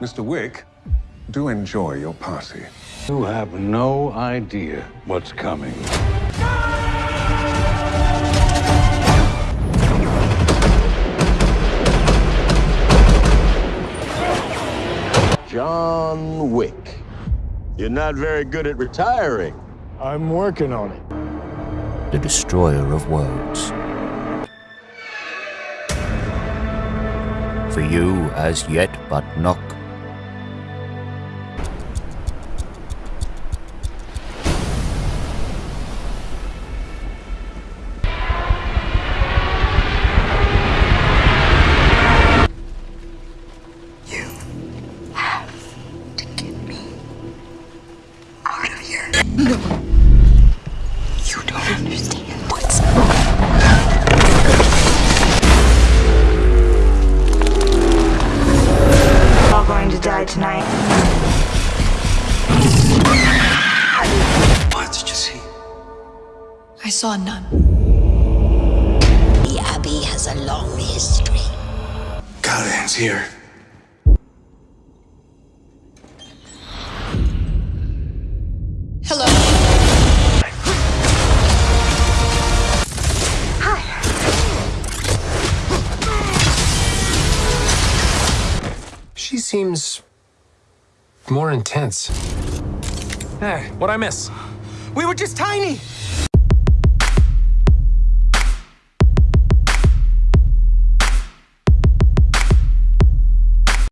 Mr. Wick, do enjoy your party. You have no idea what's coming. John Wick. You're not very good at retiring. I'm working on it. the destroyer of worlds. For you as yet but knock. No. You don't understand what's all going to die tonight. What did you see? I saw none. The Abbey has a long history. Callahan's here. She seems more intense. Hey, what'd I miss? We were just tiny!